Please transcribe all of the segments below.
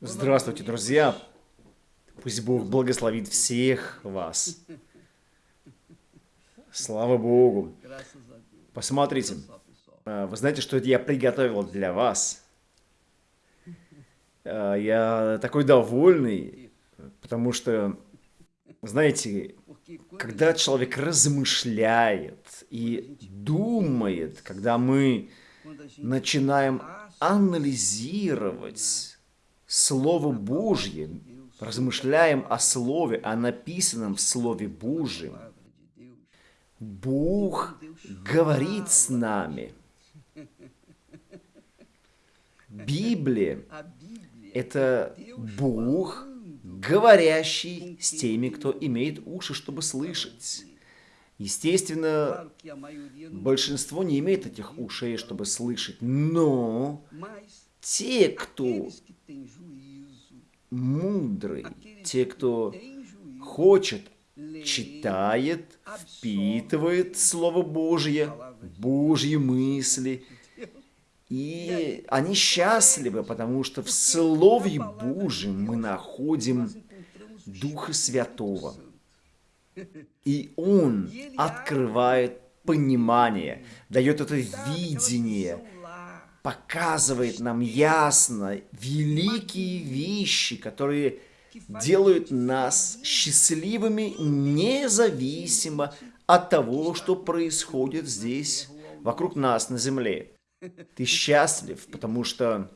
Здравствуйте, друзья! Пусть Бог благословит всех вас. Слава Богу! Посмотрите, а, вы знаете, что я приготовил для вас? А, я такой довольный, потому что, знаете, когда человек размышляет и думает, когда мы начинаем анализировать Слово Божье, размышляем о Слове, о написанном в Слове Божьем, Бог говорит с нами. Библия – это Бог, говорящий с теми, кто имеет уши, чтобы слышать. Естественно, большинство не имеет этих ушей, чтобы слышать, но те, кто мудрый, те, кто хочет, читает, впитывает Слово Божье, Божьи мысли, и они счастливы, потому что в Слове Божьем мы находим Духа Святого. И Он открывает понимание, дает это видение, показывает нам ясно великие вещи, которые делают нас счастливыми независимо от того, что происходит здесь, вокруг нас на земле. Ты счастлив, потому что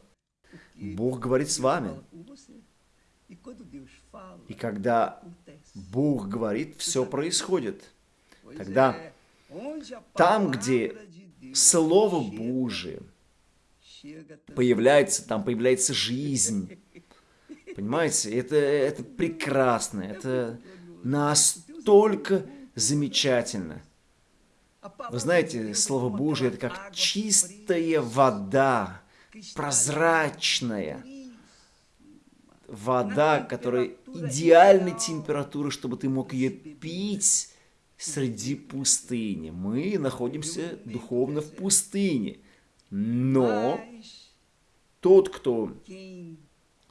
Бог говорит с вами. И когда Бог говорит, все происходит. Тогда там, где Слово Божие появляется, там появляется жизнь. Понимаете, это, это прекрасно, это настолько замечательно. Вы знаете, Слово Божие – это как чистая вода, прозрачная вода, которая идеальной температуры, чтобы ты мог ее пить среди пустыни. Мы находимся духовно в пустыне. Но тот, кто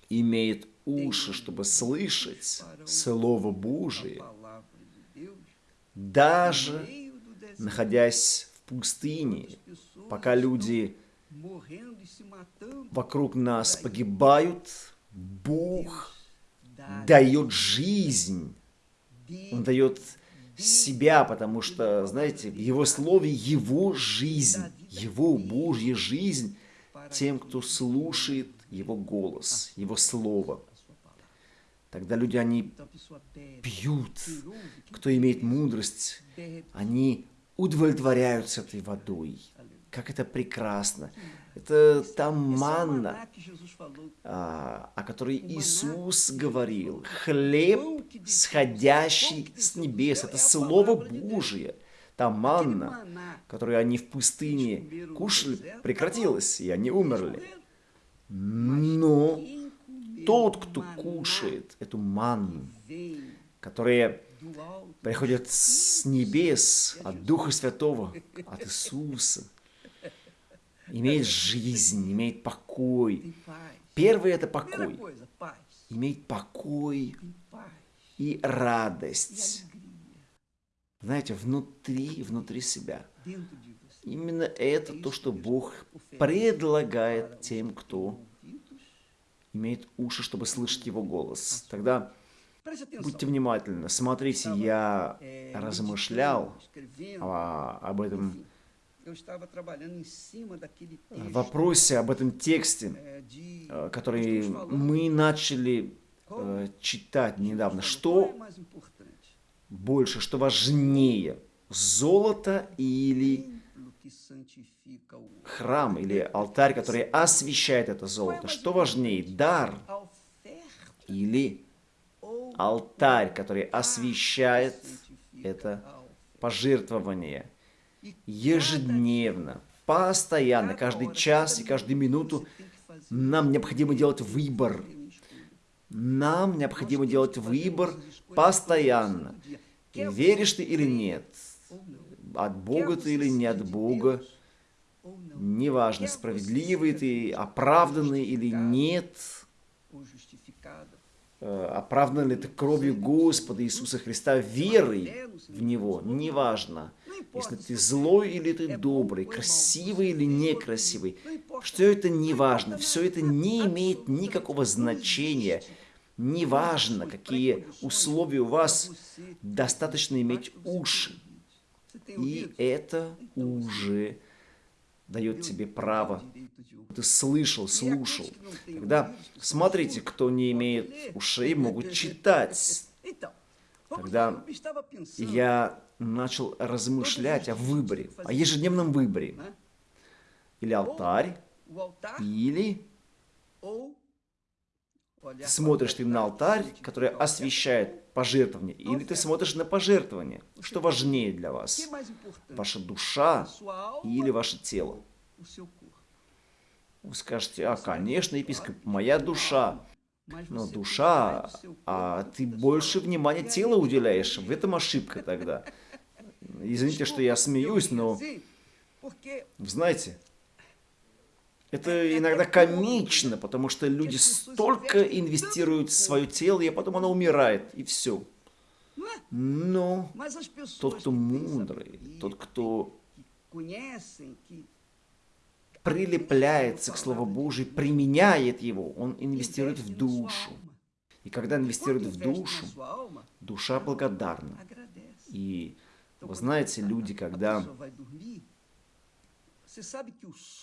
имеет уши, чтобы слышать Слово Божие, даже находясь в пустыне, пока люди вокруг нас погибают, Бог дает жизнь. Он дает себя, потому что, знаете, в Его Слове Его жизнь, Его Божья жизнь тем, кто слушает Его голос, Его Слово. Тогда люди, они пьют. Кто имеет мудрость, они удовлетворяются этой водой. Как это прекрасно. Это та манна, а, о которой Иисус говорил. Хлеб, сходящий с небес. Это Слово Божие. Та манна, которую они в пустыне кушали, прекратилась, и они умерли. Но тот, кто кушает эту манну, которая приходит с небес, от Духа Святого, от Иисуса, имеет жизнь, имеет покой. Первый – это покой. Имеет покой и радость. Знаете, внутри, внутри себя. Именно это то, что Бог предлагает тем, кто имеет уши, чтобы слышать Его голос. Тогда будьте внимательны. Смотрите, я размышлял об этом вопросе об этом тексте, э, который мы начали э, читать недавно. Что больше, что важнее, золото или храм или алтарь, который освещает это золото? Что важнее, дар или алтарь, который освещает это пожертвование? ежедневно, постоянно, каждый час и каждую минуту нам необходимо делать выбор. Нам необходимо делать выбор постоянно. Веришь ты или нет? От Бога ты или не от Бога? Неважно, справедливый ты, оправданный или нет. э, оправдан ли ты кровью Господа Иисуса Христа верой в Него, неважно. Если ты злой или ты добрый, красивый или некрасивый, что это не важно. Все это не имеет никакого значения. Неважно, какие условия у вас, достаточно иметь уши. И это уже дает тебе право. Ты слышал, слушал. Тогда смотрите, кто не имеет ушей, могут читать. Тогда я начал размышлять о выборе, о ежедневном выборе. Или алтарь, или смотришь ты на алтарь, который освещает пожертвование, или ты смотришь на пожертвование. Что важнее для вас? Ваша душа или ваше тело? Вы скажете, а, конечно, епископ, моя душа. Но душа, а ты больше внимания телу уделяешь. В этом ошибка тогда. Извините, что я смеюсь, но... Вы знаете, это иногда комично, потому что люди столько инвестируют в свое тело, и потом оно умирает, и все. Но тот, кто мудрый, тот, кто прилепляется к Слову Божию, применяет его, он инвестирует в душу. И когда инвестирует в душу, душа благодарна. И вы знаете, люди, когда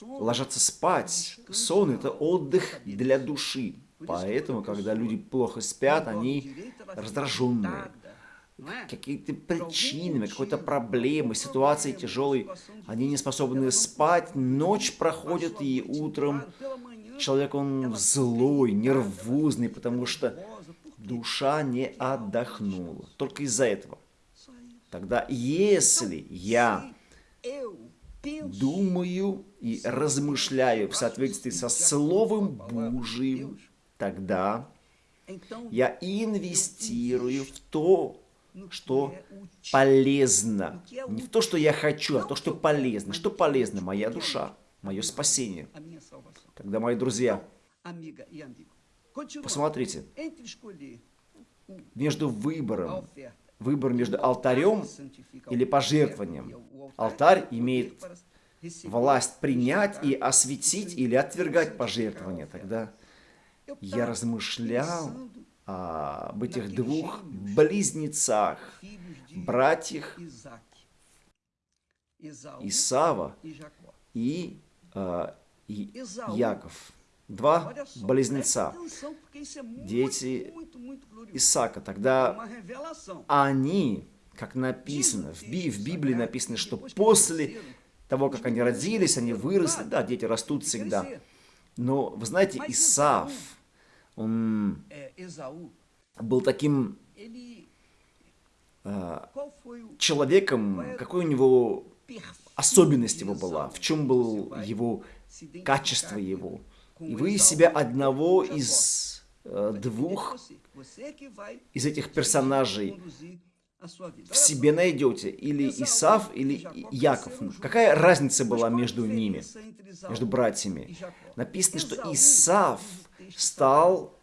ложатся спать, сон – это отдых для души. Поэтому, когда люди плохо спят, они раздраженные. Какие-то причинами, какой-то проблемы, ситуации тяжелой, они не способны спать, ночь проходит, и утром человек, он злой, нервозный, потому что душа не отдохнула. Только из-за этого. Тогда если я думаю и размышляю в соответствии со Словом Божьим, тогда я инвестирую в то, что полезно. Не в то, что я хочу, а то, что полезно. Что полезно? Моя душа, мое спасение. Тогда, мои друзья, посмотрите, между выбором. Выбор между алтарем или пожертвованием. Алтарь имеет власть принять и осветить или отвергать пожертвование. Тогда я размышлял об этих двух близнецах, братьях Исава и, э, и Яков. Два близнеца, дети Исаака. Тогда они, как написано, в, Би в Библии написано, что после того, как они родились, они выросли, да, дети растут всегда. Но, вы знаете, Исаав, он был таким э, человеком, какой у него особенность его была, в чем был его качество его. И вы себя одного из э, двух из этих персонажей в себе найдете, или Исав, или Яков. Какая разница была между ними, между братьями? Написано, что Исав стал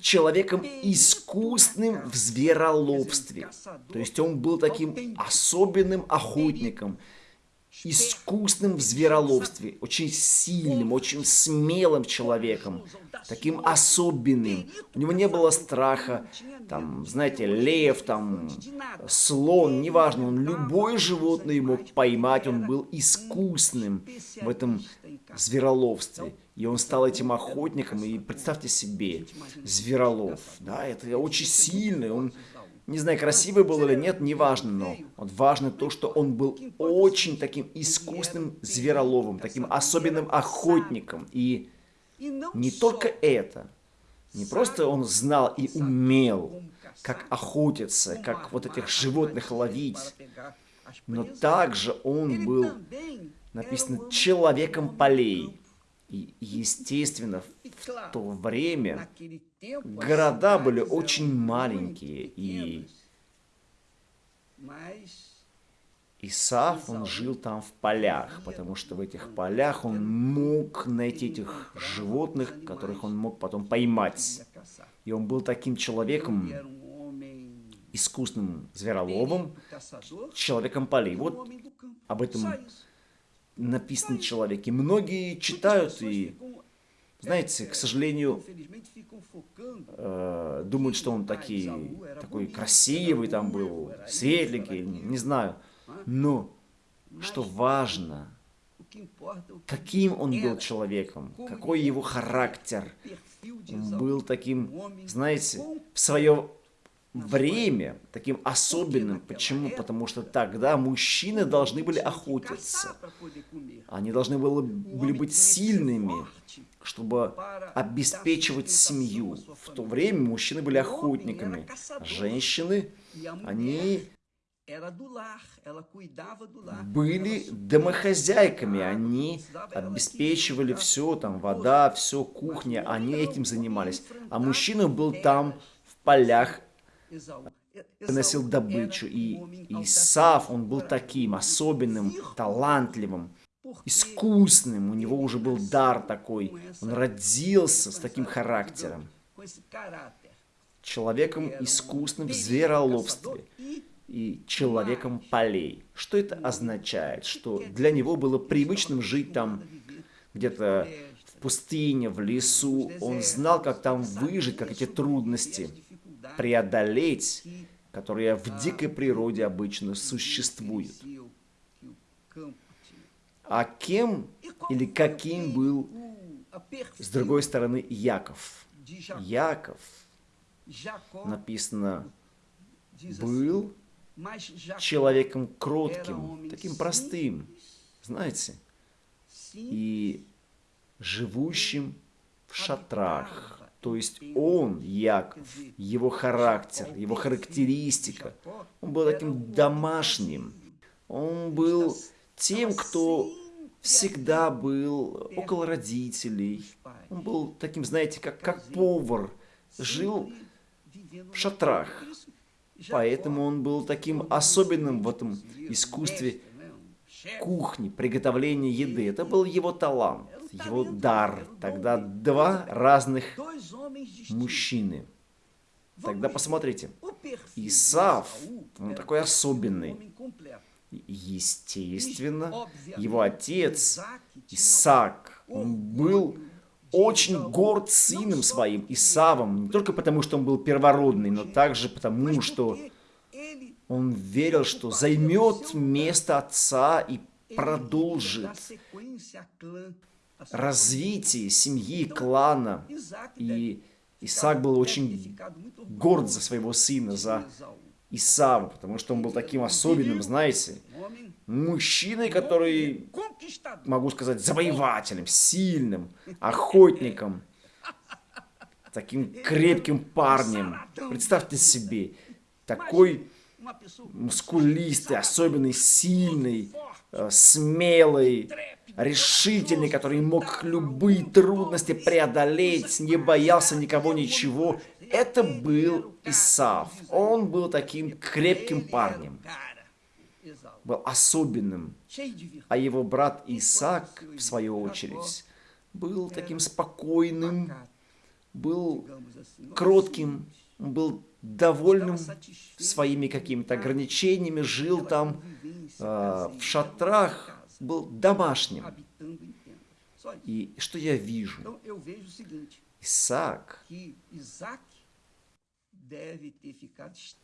человеком искусным в звероловстве. То есть он был таким особенным охотником – искусным в звероловстве, очень сильным, очень смелым человеком, таким особенным. У него не было страха, там, знаете, лев, там, слон, неважно, он любое животное мог поймать, он был искусным в этом звероловстве. И он стал этим охотником, и представьте себе, зверолов, да, это очень сильный, он не знаю, красивый был или нет, неважно, но вот важно то, что он был очень таким искусным звероловым, таким особенным охотником. И не только это, не просто он знал и умел, как охотиться, как вот этих животных ловить, но также он был, написано, человеком полей. И, естественно, в то время города были очень маленькие, и, Исаав, он жил там в полях, потому что в этих полях он мог найти этих животных, которых он мог потом поймать. И он был таким человеком, искусным звероловом, человеком полей. Вот об этом написано человек. И многие читают и, знаете, к сожалению, э, думают, что он такой, такой красивый там был, светленький, не знаю. Но что важно, каким он был человеком, какой его характер. Он был таким, знаете, в свое время таким особенным. Почему? Потому что тогда мужчины должны были охотиться. Они должны были, были быть сильными, чтобы обеспечивать семью. В то время мужчины были охотниками. Женщины, они были домохозяйками, они обеспечивали все, там вода, все, кухня, они этим занимались. А мужчина был там в полях, приносил добычу. И Исаф, он был таким особенным, талантливым, искусным, у него уже был дар такой, он родился с таким характером. Человеком искусным в звероловстве и человеком полей. Что это означает? Что для него было привычным жить там где-то в пустыне, в лесу. Он знал, как там выжить, как эти трудности преодолеть, которые в дикой природе обычно существуют. А кем или каким был, с другой стороны, Яков? Яков, написано, был человеком кротким, таким простым, знаете, и живущим в шатрах. То есть он, Яков, его характер, его характеристика, он был таким домашним. Он был тем, кто всегда был около родителей. Он был таким, знаете, как, как повар, жил в шатрах. Поэтому он был таким особенным в этом искусстве кухни, приготовления еды. Это был его талант, его дар. Тогда два разных мужчины. Тогда посмотрите, Исаф, он такой особенный. Естественно, его отец Исаак, он был очень горд сыном своим, Исавом, не только потому, что он был первородный, но также потому, что он верил, что займет место отца и продолжит развитие семьи, клана. И Исаак был очень горд за своего сына, за Исава, потому что он был таким особенным, знаете, мужчиной, который, могу сказать, завоевателем, сильным, охотником, таким крепким парнем. Представьте себе, такой мускулистый, особенный, сильный, смелый, решительный, который мог любые трудности преодолеть, не боялся никого, ничего. Это был Исав. Он был таким крепким парнем был особенным, а его брат Исаак, в свою очередь, был таким спокойным, был кротким, был довольным своими какими-то ограничениями, жил там э, в шатрах, был домашним. И что я вижу? Исаак.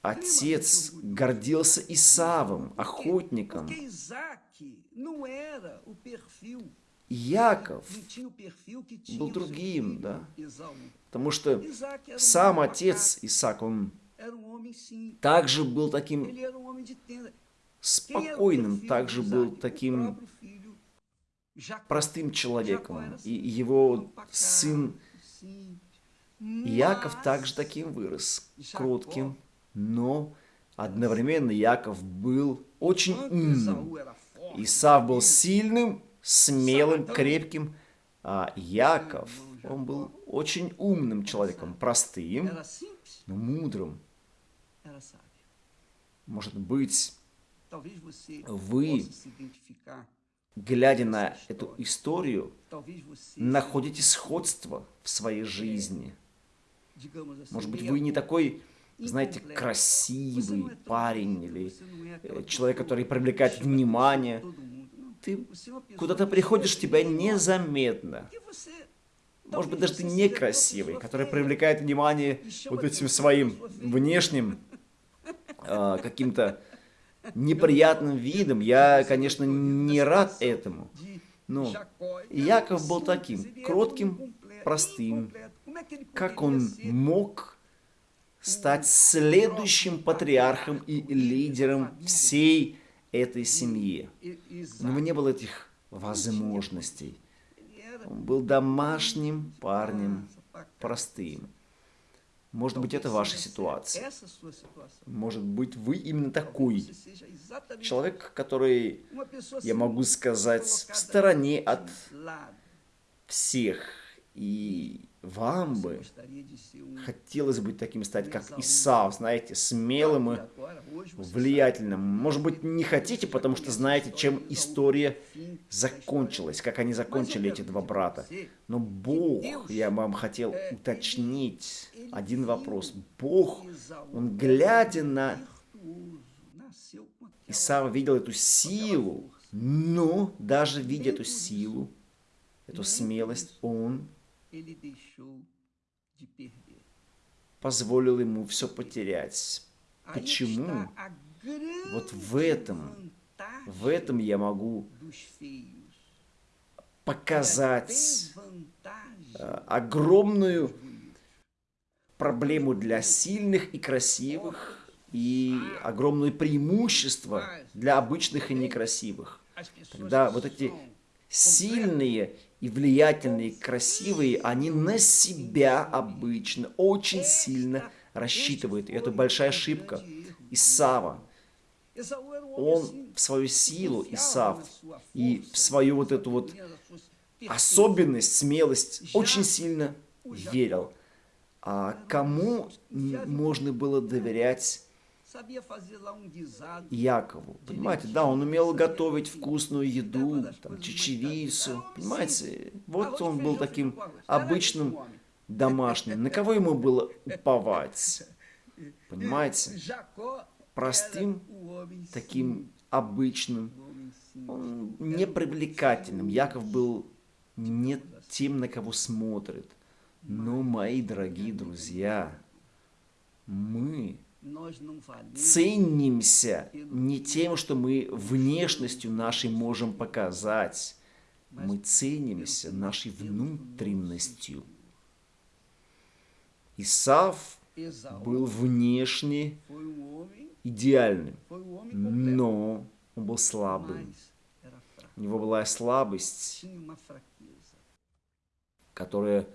Отец гордился Исавом, охотником. Яков был другим, да? Потому что сам отец Исаак, он также был таким спокойным, также был таким простым человеком. И его сын Яков также таким вырос, кротким, но одновременно Яков был очень умным. Исав был сильным, смелым, крепким, а Яков, он был очень умным человеком, простым, но мудрым. Может быть, вы, глядя на эту историю, находите сходство в своей жизни. Может быть, вы не такой, знаете, красивый парень или э, человек, который привлекает внимание. Ты куда-то приходишь, тебя незаметно. Может быть, даже ты некрасивый, который привлекает внимание вот этим своим внешним э, каким-то неприятным видом. Я, конечно, не рад этому. Но Яков был таким, кротким, простым. Как он мог стать следующим патриархом и лидером всей этой семьи? У него не было этих возможностей. Он был домашним парнем, простым. Может быть, это ваша ситуация. Может быть, вы именно такой человек, который, я могу сказать, в стороне от всех. И вам бы хотелось быть таким стать, как Исав, знаете, смелым и влиятельным. Может быть, не хотите, потому что знаете, чем история закончилась, как они закончили эти два брата. Но Бог, я вам хотел уточнить один вопрос. Бог, Он глядя на Исава, видел эту силу, но даже видя эту силу, эту смелость, Он позволил ему все потерять. Почему? Вот в этом, в этом я могу показать э, огромную проблему для сильных и красивых и огромное преимущество для обычных и некрасивых. Когда вот эти сильные и влиятельные, красивые, они на себя обычно очень сильно рассчитывают. И это большая ошибка. Исава, он в свою силу, Исав, и в свою вот эту вот особенность, смелость очень сильно верил. А кому можно было доверять Якову. Понимаете, да, он умел готовить вкусную еду, там, чечевицу, понимаете. Вот он был таким обычным домашним. На кого ему было уповать? Понимаете? Простым, таким обычным, он непривлекательным. Яков был не тем, на кого смотрит. Но, мои дорогие друзья, мы ценимся не тем, что мы внешностью нашей можем показать. Мы ценимся нашей внутренностью. Исав был внешне идеальным, но он был слабым. У него была слабость, которая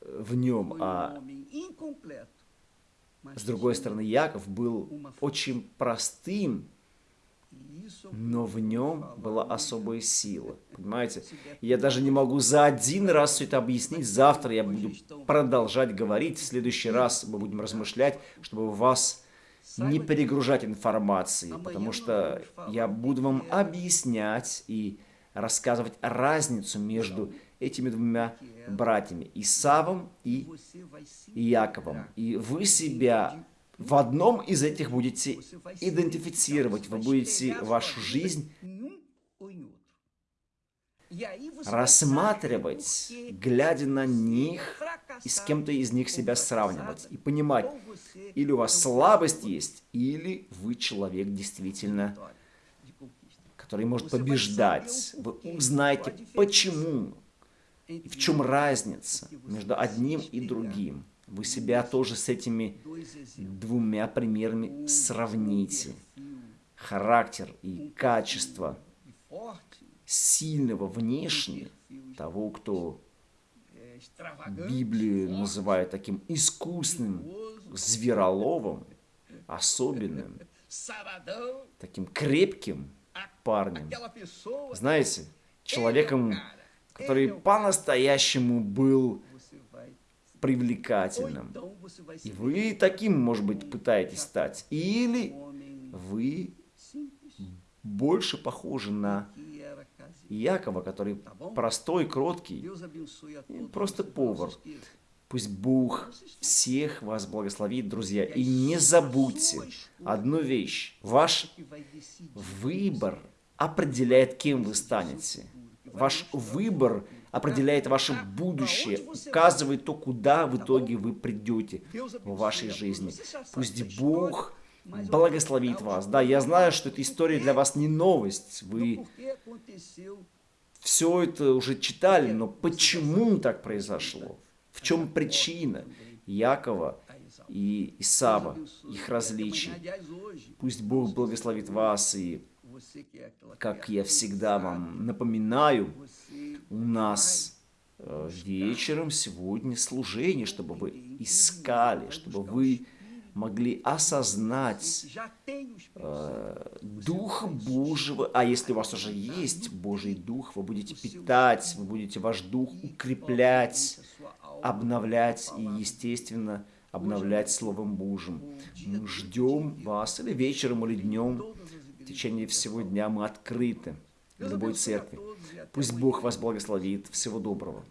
в нем, а с другой стороны, Яков был очень простым, но в нем была особая сила. Понимаете? Я даже не могу за один раз все это объяснить. Завтра я буду продолжать говорить. В следующий раз мы будем размышлять, чтобы вас не перегружать информацией. Потому что я буду вам объяснять и рассказывать разницу между этими двумя братьями, Исавом и Яковом. И вы себя в одном из этих будете идентифицировать, вы будете вашу жизнь рассматривать, глядя на них и с кем-то из них себя сравнивать и понимать, или у вас слабость есть, или вы человек действительно, который может побеждать. Вы узнаете, почему в чем разница между одним и другим? Вы себя тоже с этими двумя примерами сравните. Характер и качество сильного внешне, того, кто Библию называет таким искусным звероловом, особенным, таким крепким парнем. Знаете, человеком, который по-настоящему был привлекательным. И вы таким, может быть, пытаетесь стать. Или вы больше похожи на Якова, который простой, кроткий, просто повар. Пусть Бог всех вас благословит, друзья. И не забудьте одну вещь. Ваш выбор определяет, кем вы станете. Ваш выбор определяет ваше будущее, указывает то, куда в итоге вы придете в вашей жизни. Пусть Бог благословит вас. Да, я знаю, что эта история для вас не новость. Вы все это уже читали, но почему так произошло? В чем причина Якова и Исава, их различий? Пусть Бог благословит вас, и, как я всегда вам напоминаю, у нас э, вечером сегодня служение, чтобы вы искали, чтобы вы могли осознать э, Духа Божьего, а если у вас уже есть Божий Дух, вы будете питать, вы будете ваш Дух укреплять, обновлять и, естественно, обновлять Словом Божьим. Мы ждем вас или вечером, или днем, течение всего дня мы открыты любой церкви. Пусть Бог вас благословит. Всего доброго.